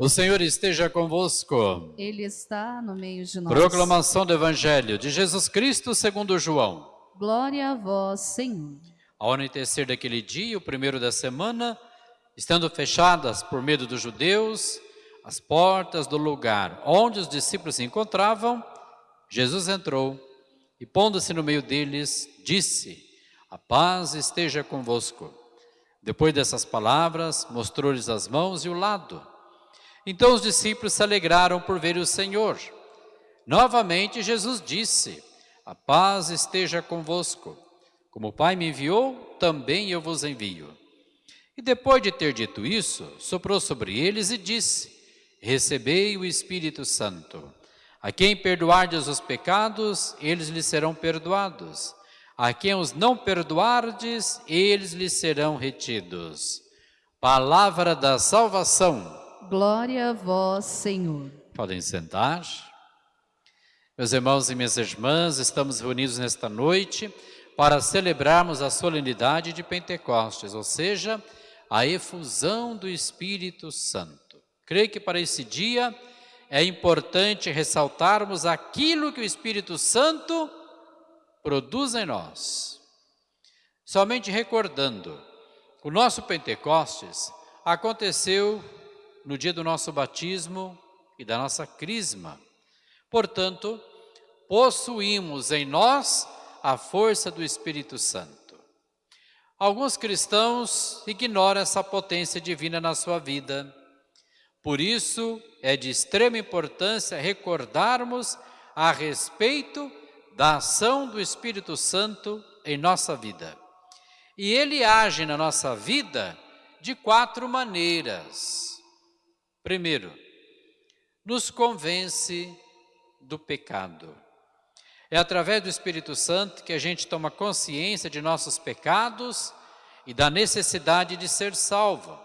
O Senhor esteja convosco. Ele está no meio de nós. Proclamação do Evangelho de Jesus Cristo segundo João. Glória a vós, Senhor. Ao anoitecer daquele dia, o primeiro da semana, estando fechadas por medo dos judeus as portas do lugar onde os discípulos se encontravam, Jesus entrou e, pondo-se no meio deles, disse: A paz esteja convosco. Depois dessas palavras, mostrou-lhes as mãos e o lado. Então os discípulos se alegraram por ver o Senhor. Novamente Jesus disse: A paz esteja convosco. Como o Pai me enviou, também eu vos envio. E depois de ter dito isso, soprou sobre eles e disse: Recebei o Espírito Santo. A quem perdoardes os pecados, eles lhes serão perdoados. A quem os não perdoardes, eles lhes serão retidos. Palavra da salvação. Glória a vós, Senhor. Podem sentar. Meus irmãos e minhas irmãs, estamos reunidos nesta noite para celebrarmos a solenidade de Pentecostes, ou seja, a efusão do Espírito Santo. Creio que para esse dia é importante ressaltarmos aquilo que o Espírito Santo produz em nós. Somente recordando, o nosso Pentecostes aconteceu no dia do nosso batismo e da nossa crisma. Portanto, possuímos em nós a força do Espírito Santo. Alguns cristãos ignoram essa potência divina na sua vida. Por isso, é de extrema importância recordarmos a respeito da ação do Espírito Santo em nossa vida. E ele age na nossa vida de quatro maneiras. Primeiro, nos convence do pecado. É através do Espírito Santo que a gente toma consciência de nossos pecados e da necessidade de ser salvo.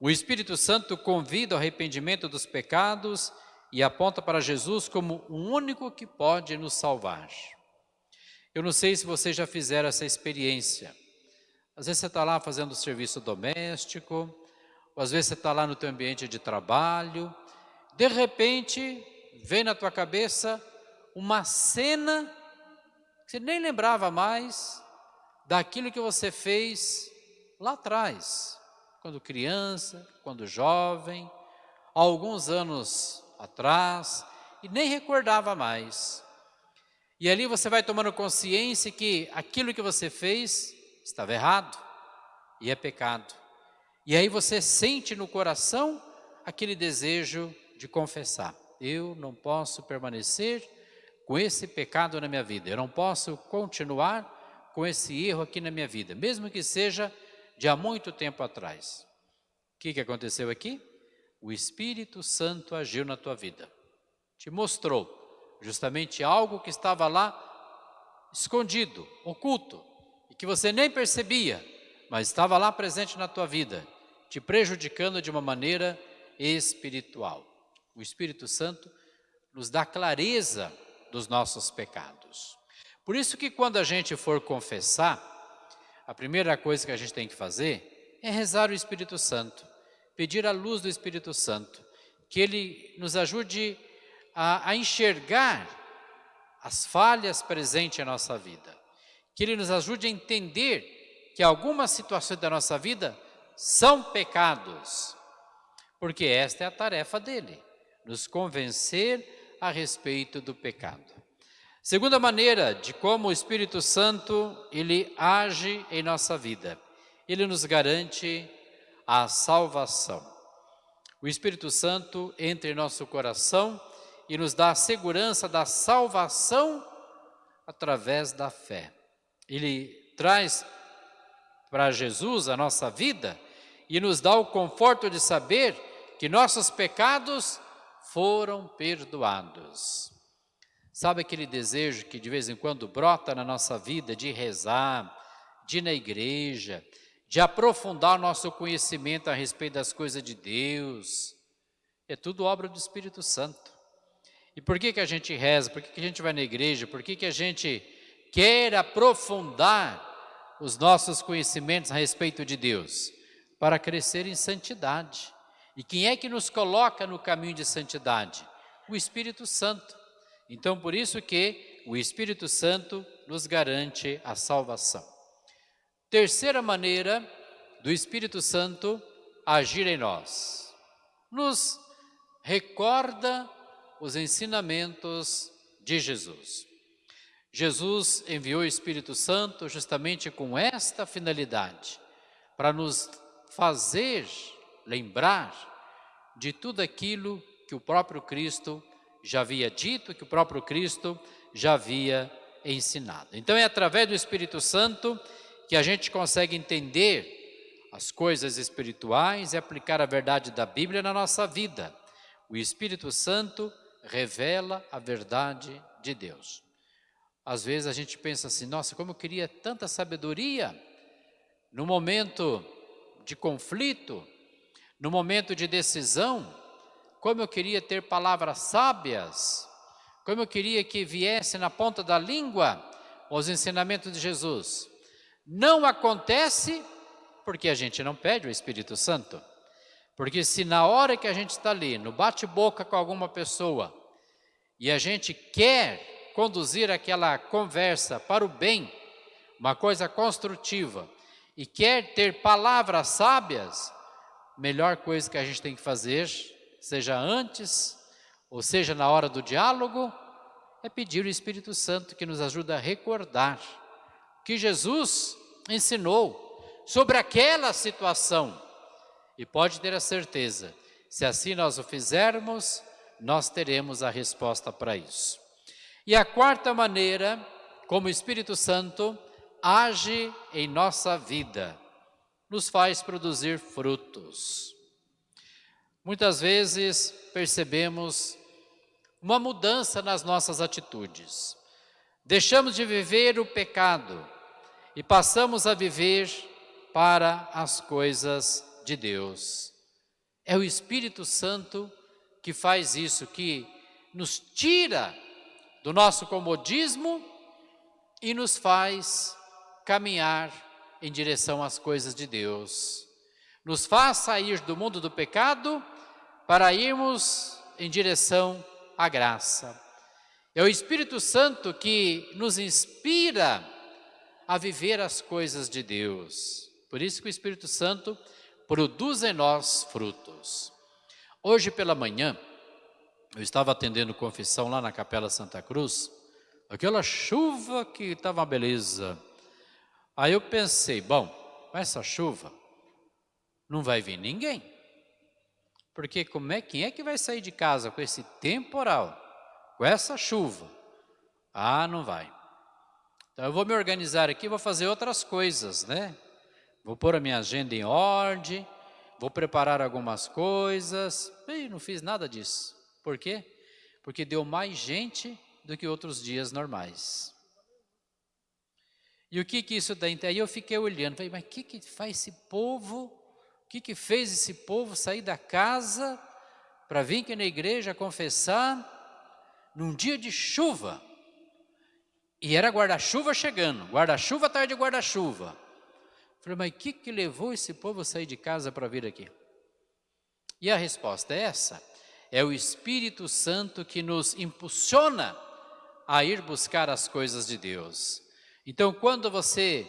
O Espírito Santo convida ao arrependimento dos pecados e aponta para Jesus como o único que pode nos salvar. Eu não sei se vocês já fizeram essa experiência. Às vezes você está lá fazendo serviço doméstico, às vezes você está lá no teu ambiente de trabalho, de repente vem na tua cabeça uma cena que você nem lembrava mais daquilo que você fez lá atrás, quando criança, quando jovem, há alguns anos atrás, e nem recordava mais. E ali você vai tomando consciência que aquilo que você fez estava errado e é pecado. E aí você sente no coração aquele desejo de confessar. Eu não posso permanecer com esse pecado na minha vida. Eu não posso continuar com esse erro aqui na minha vida, mesmo que seja de há muito tempo atrás. O que, que aconteceu aqui? O Espírito Santo agiu na tua vida. Te mostrou justamente algo que estava lá escondido, oculto, e que você nem percebia, mas estava lá presente na tua vida, te prejudicando de uma maneira espiritual. O Espírito Santo nos dá clareza dos nossos pecados. Por isso que quando a gente for confessar, a primeira coisa que a gente tem que fazer é rezar o Espírito Santo, pedir a luz do Espírito Santo, que ele nos ajude a, a enxergar as falhas presentes em nossa vida, que ele nos ajude a entender que algumas situações da nossa vida são pecados, porque esta é a tarefa dele, nos convencer a respeito do pecado. Segunda maneira de como o Espírito Santo ele age em nossa vida. Ele nos garante a salvação. O Espírito Santo entra em nosso coração e nos dá a segurança da salvação através da fé. Ele traz para Jesus a nossa vida e nos dá o conforto de saber que nossos pecados foram perdoados. Sabe aquele desejo que de vez em quando brota na nossa vida de rezar, de ir na igreja, de aprofundar nosso conhecimento a respeito das coisas de Deus. É tudo obra do Espírito Santo. E por que, que a gente reza? Por que, que a gente vai na igreja? Por que, que a gente quer aprofundar os nossos conhecimentos a respeito de Deus? Para crescer em santidade. E quem é que nos coloca no caminho de santidade? O Espírito Santo. Então, por isso que o Espírito Santo nos garante a salvação. Terceira maneira do Espírito Santo agir em nós. Nos recorda os ensinamentos de Jesus. Jesus enviou o Espírito Santo justamente com esta finalidade, para nos fazer lembrar de tudo aquilo que o próprio Cristo já havia dito, que o próprio Cristo já havia ensinado. Então é através do Espírito Santo que a gente consegue entender as coisas espirituais e aplicar a verdade da Bíblia na nossa vida. O Espírito Santo revela a verdade de Deus. Às vezes a gente pensa assim, nossa, como eu queria tanta sabedoria no momento de conflito, no momento de decisão, como eu queria ter palavras sábias, como eu queria que viesse na ponta da língua os ensinamentos de Jesus. Não acontece porque a gente não pede o Espírito Santo. Porque se na hora que a gente está ali, no bate-boca com alguma pessoa, e a gente quer conduzir aquela conversa para o bem, uma coisa construtiva, e quer ter palavras sábias, melhor coisa que a gente tem que fazer, seja antes, ou seja na hora do diálogo, é pedir o Espírito Santo que nos ajuda a recordar que Jesus ensinou sobre aquela situação e pode ter a certeza, se assim nós o fizermos, nós teremos a resposta para isso. E a quarta maneira, como o Espírito Santo age em nossa vida, nos faz produzir frutos. Muitas vezes percebemos uma mudança nas nossas atitudes. Deixamos de viver o pecado e passamos a viver para as coisas de Deus. É o Espírito Santo que faz isso, que nos tira do nosso comodismo e nos faz caminhar em direção às coisas de Deus. Nos faz sair do mundo do pecado para irmos em direção à graça. É o Espírito Santo que nos inspira a viver as coisas de Deus. Por isso que o Espírito Santo produz em nós frutos. Hoje pela manhã, eu estava atendendo confissão lá na Capela Santa Cruz, aquela chuva que estava uma beleza. Aí eu pensei, bom, com essa chuva, não vai vir ninguém. Porque como é, quem é que vai sair de casa com esse temporal, com essa chuva? Ah, não vai. Então eu vou me organizar aqui, vou fazer outras coisas, né? Vou pôr a minha agenda em ordem, vou preparar algumas coisas. E não fiz nada disso. Por quê? Porque deu mais gente do que outros dias normais. E o que que isso dá? Aí eu fiquei olhando, falei, mas o que que faz esse povo? O que que fez esse povo sair da casa para vir aqui na igreja confessar num dia de chuva? E era guarda-chuva chegando, guarda-chuva tarde de guarda-chuva. Falei, mas o que, que levou esse povo a sair de casa para vir aqui? E a resposta é essa: é o Espírito Santo que nos impulsiona a ir buscar as coisas de Deus. Então, quando você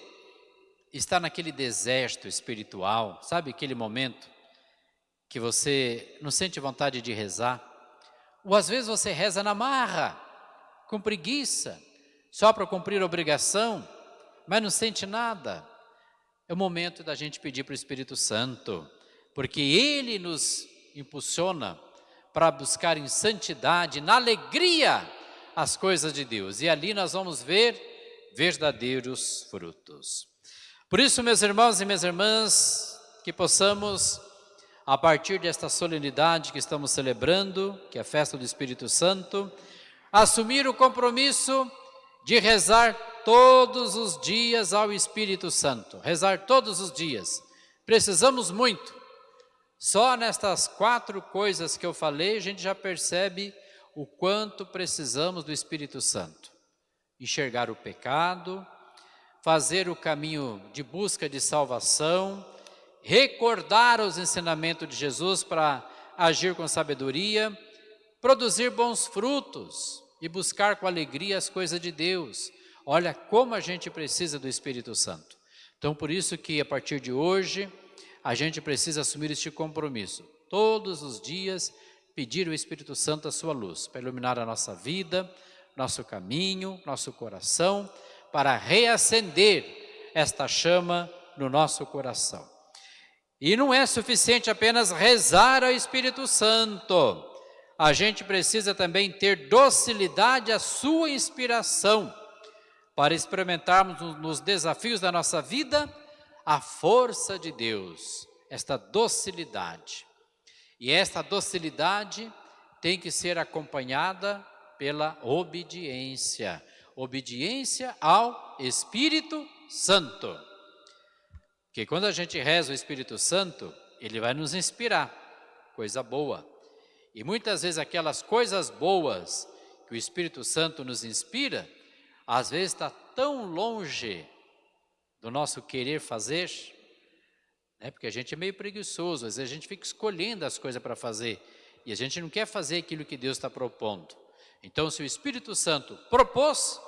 está naquele deserto espiritual, sabe aquele momento que você não sente vontade de rezar, ou às vezes você reza na marra, com preguiça, só para cumprir obrigação, mas não sente nada. É o momento da gente pedir para o Espírito Santo, porque Ele nos impulsiona para buscar em santidade, na alegria, as coisas de Deus. E ali nós vamos ver verdadeiros frutos. Por isso, meus irmãos e minhas irmãs, que possamos, a partir desta solenidade que estamos celebrando, que é a festa do Espírito Santo, assumir o compromisso de rezar todos os dias ao Espírito Santo, rezar todos os dias. Precisamos muito. Só nestas quatro coisas que eu falei, a gente já percebe o quanto precisamos do Espírito Santo. Enxergar o pecado, fazer o caminho de busca de salvação, recordar os ensinamentos de Jesus para agir com sabedoria, produzir bons frutos e buscar com alegria as coisas de Deus. Olha como a gente precisa do Espírito Santo. Então, por isso que a partir de hoje, a gente precisa assumir este compromisso. Todos os dias, pedir o Espírito Santo a sua luz, para iluminar a nossa vida, nosso caminho, nosso coração, para reacender esta chama no nosso coração. E não é suficiente apenas rezar ao Espírito Santo. A gente precisa também ter docilidade à sua inspiração para experimentarmos nos desafios da nossa vida a força de Deus, esta docilidade. E esta docilidade tem que ser acompanhada pela obediência, obediência ao Espírito Santo. Porque quando a gente reza o Espírito Santo, ele vai nos inspirar, coisa boa. E muitas vezes aquelas coisas boas que o Espírito Santo nos inspira, às vezes está tão longe do nosso querer fazer, né? porque a gente é meio preguiçoso, às vezes a gente fica escolhendo as coisas para fazer, e a gente não quer fazer aquilo que Deus está propondo. Então, se o Espírito Santo propôs,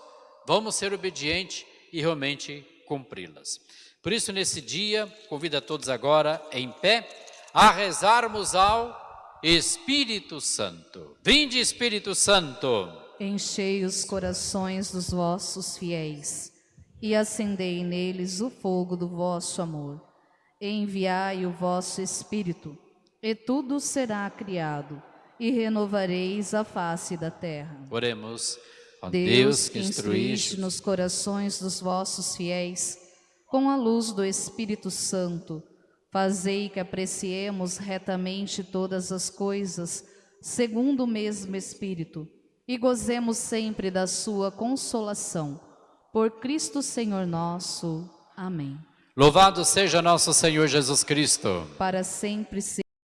vamos ser obedientes e realmente cumpri-las. Por isso, nesse dia, convido a todos agora, em pé, a rezarmos ao Espírito Santo. Vinde, Espírito Santo. Enchei os corações dos vossos fiéis e acendei neles o fogo do vosso amor. Enviai o vosso Espírito, e tudo será criado, e renovareis a face da terra. Oremos. Ó Deus, que instruíste nos corações dos vossos fiéis, com a luz do Espírito Santo, fazei que apreciemos retamente todas as coisas, segundo o mesmo Espírito, e gozemos sempre da sua consolação. Por Cristo Senhor nosso. Amém. Louvado seja nosso Senhor Jesus Cristo. Para sempre